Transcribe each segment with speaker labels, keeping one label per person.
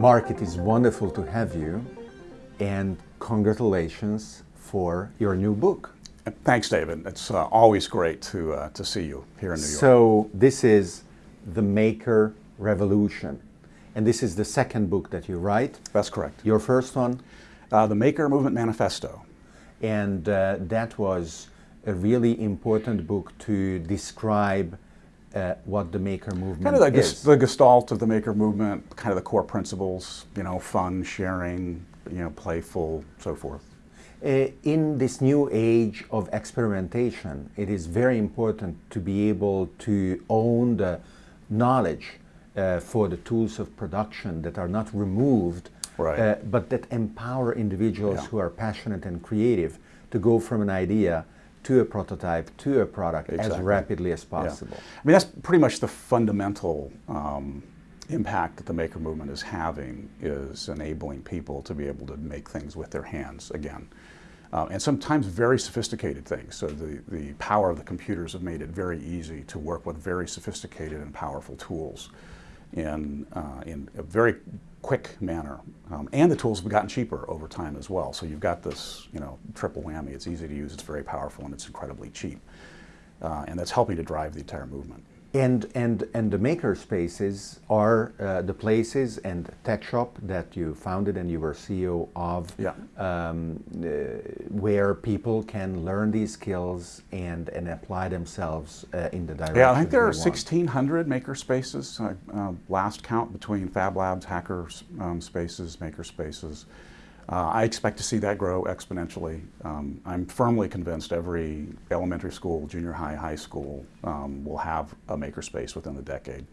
Speaker 1: Mark, it is wonderful to have you and congratulations for your new book.
Speaker 2: Thanks, David. It's uh, always great to, uh, to see you here in New York.
Speaker 1: So this is The Maker Revolution. And this is the second book that you write.
Speaker 2: That's correct.
Speaker 1: Your first one?
Speaker 2: Uh, the Maker Movement Manifesto.
Speaker 1: And uh, that was a really important book to describe uh, what the maker movement
Speaker 2: kind of the,
Speaker 1: is.
Speaker 2: the gestalt of the maker movement, kind of the core principles, you know, fun, sharing, you know, playful, so forth.
Speaker 1: Uh, in this new age of experimentation, it is very important to be able to own the knowledge uh, for the tools of production that are not removed,
Speaker 2: right.
Speaker 1: uh, but that empower individuals
Speaker 2: yeah.
Speaker 1: who are passionate and creative to go from an idea to a prototype, to a product
Speaker 2: exactly.
Speaker 1: as rapidly as possible.
Speaker 2: Yeah. I mean, that's pretty much the fundamental um, impact that the maker movement is having is enabling people to be able to make things with their hands again. Uh, and sometimes very sophisticated things. So the, the power of the computers have made it very easy to work with very sophisticated and powerful tools in, uh, in a very quick manner. Um, and the tools have gotten cheaper over time as well. So you've got this, you know, triple whammy. It's easy to use, it's very powerful, and it's incredibly cheap. Uh, and that's helping to drive the entire movement.
Speaker 1: And, and, and the maker spaces are uh, the places and TechShop that you founded and you were CEO of,
Speaker 2: yeah.
Speaker 1: um, uh, where people can learn these skills and, and apply themselves uh, in the direction
Speaker 2: Yeah, I think there are
Speaker 1: 1,600
Speaker 2: maker spaces, uh, last count between Fab Labs, hacker um, spaces, maker spaces. Uh, I expect to see that grow exponentially. Um, I'm firmly convinced every elementary school, junior high, high school um, will have a makerspace within the decade,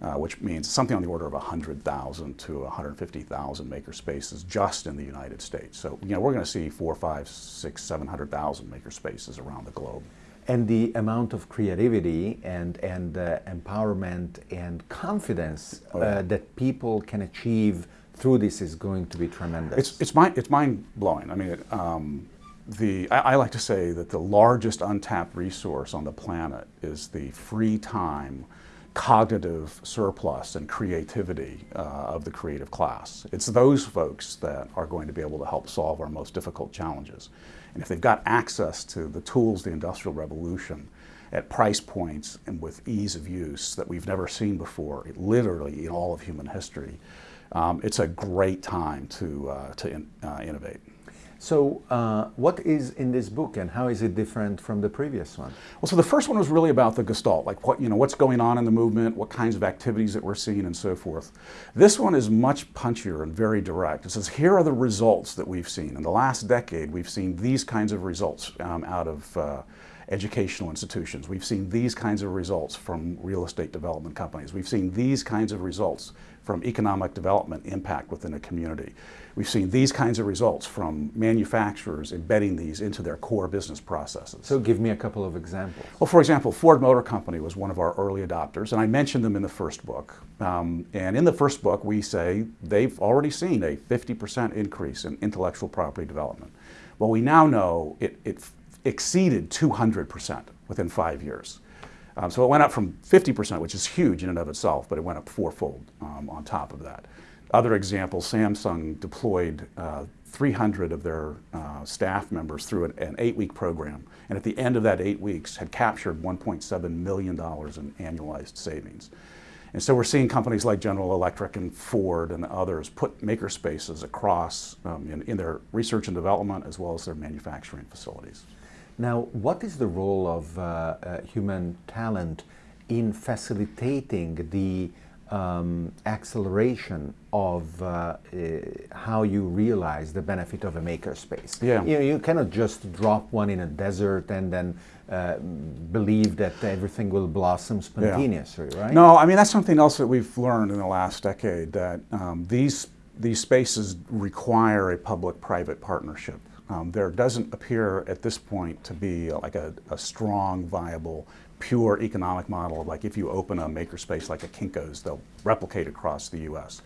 Speaker 2: uh, which means something on the order of 100,000 to 150,000 makerspaces just in the United States. So, you know, we're going to see four, five, six, 700,000 makerspaces around the globe.
Speaker 1: And the amount of creativity and, and uh, empowerment and confidence
Speaker 2: oh, yeah.
Speaker 1: uh, that people can achieve through this is going to be tremendous.
Speaker 2: It's, it's, mind, it's mind blowing. I mean, it, um, the, I, I, like to say that the largest untapped resource on the planet is the free time, cognitive surplus, and creativity uh, of the creative class. It's those folks that are going to be able to help solve our most difficult challenges. And if they've got access to the tools, the Industrial Revolution, at price points and with ease of use that we've never seen before, literally in all of human history, um, it's a great time to, uh, to in, uh, innovate.
Speaker 1: So uh, what is in this book and how is it different from the previous one?
Speaker 2: Well, so the first one was really about the gestalt, like what, you know, what's going on in the movement, what kinds of activities that we're seeing and so forth. This one is much punchier and very direct. It says, here are the results that we've seen. In the last decade, we've seen these kinds of results um, out of uh, educational institutions. We've seen these kinds of results from real estate development companies. We've seen these kinds of results from economic development impact within a community. We've seen these kinds of results from manufacturers embedding these into their core business processes.
Speaker 1: So give me a couple of examples.
Speaker 2: Well, for example, Ford Motor Company was one of our early adopters, and I mentioned them in the first book. Um, and in the first book, we say they've already seen a 50% increase in intellectual property development. Well, we now know it, it exceeded 200% within five years. Um, so it went up from 50%, which is huge in and of itself, but it went up fourfold um, on top of that. Other examples, Samsung deployed uh, 300 of their uh, staff members through an, an eight-week program, and at the end of that eight weeks had captured $1.7 million in annualized savings. And so we're seeing companies like General Electric and Ford and others put maker spaces across um, in, in their research and development as well as their manufacturing facilities.
Speaker 1: Now, what is the role of uh, uh, human talent in facilitating the um, acceleration of uh, uh, how you realize the benefit of a makerspace?
Speaker 2: Yeah.
Speaker 1: You, know, you cannot just drop one in a desert and then uh, believe that everything will blossom spontaneously,
Speaker 2: yeah.
Speaker 1: right?
Speaker 2: No, I mean that's something else that we've learned in the last decade that um, these these spaces require a public-private partnership. Um, there doesn't appear at this point to be like a, a, strong, viable, pure economic model. Like if you open a makerspace like a Kinko's, they'll replicate across the U.S.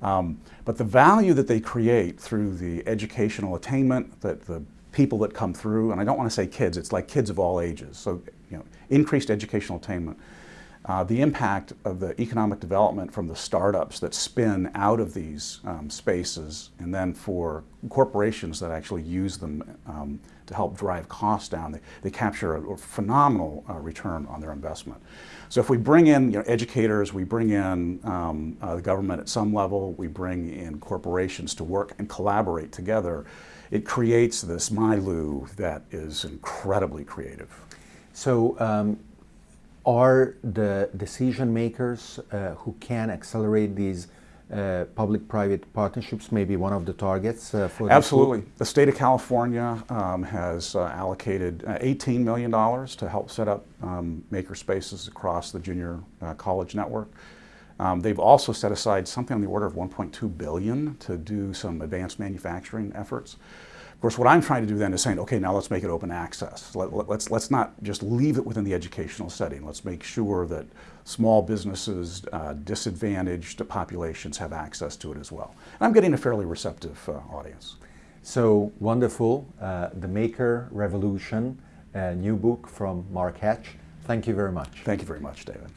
Speaker 2: Um, but the value that they create through the educational attainment, that the people that come through, and I don't want to say kids, it's like kids of all ages. So, you know, increased educational attainment. Uh, the impact of the economic development from the startups that spin out of these um, spaces and then for corporations that actually use them um, to help drive costs down, they, they capture a, a phenomenal uh, return on their investment. So if we bring in you know, educators, we bring in um, uh, the government at some level, we bring in corporations to work and collaborate together, it creates this milieu that is incredibly creative.
Speaker 1: So um, are the decision makers uh, who can accelerate these uh, public-private partnerships maybe one of the targets uh, for
Speaker 2: Absolutely. The state of California um, has uh, allocated uh, $18 million to help set up um, maker spaces across the junior uh, college network. Um, they've also set aside something on the order of 1.2 billion to do some advanced manufacturing efforts. Of course, what I'm trying to do then is saying, okay, now let's make it open access. Let, us let's, let's not just leave it within the educational setting. Let's make sure that small businesses, uh, disadvantaged populations have access to it as well. And I'm getting a fairly receptive uh, audience.
Speaker 1: So wonderful. Uh, the Maker Revolution, a new book from Mark Hatch. Thank you very much.
Speaker 2: Thank you very much, David.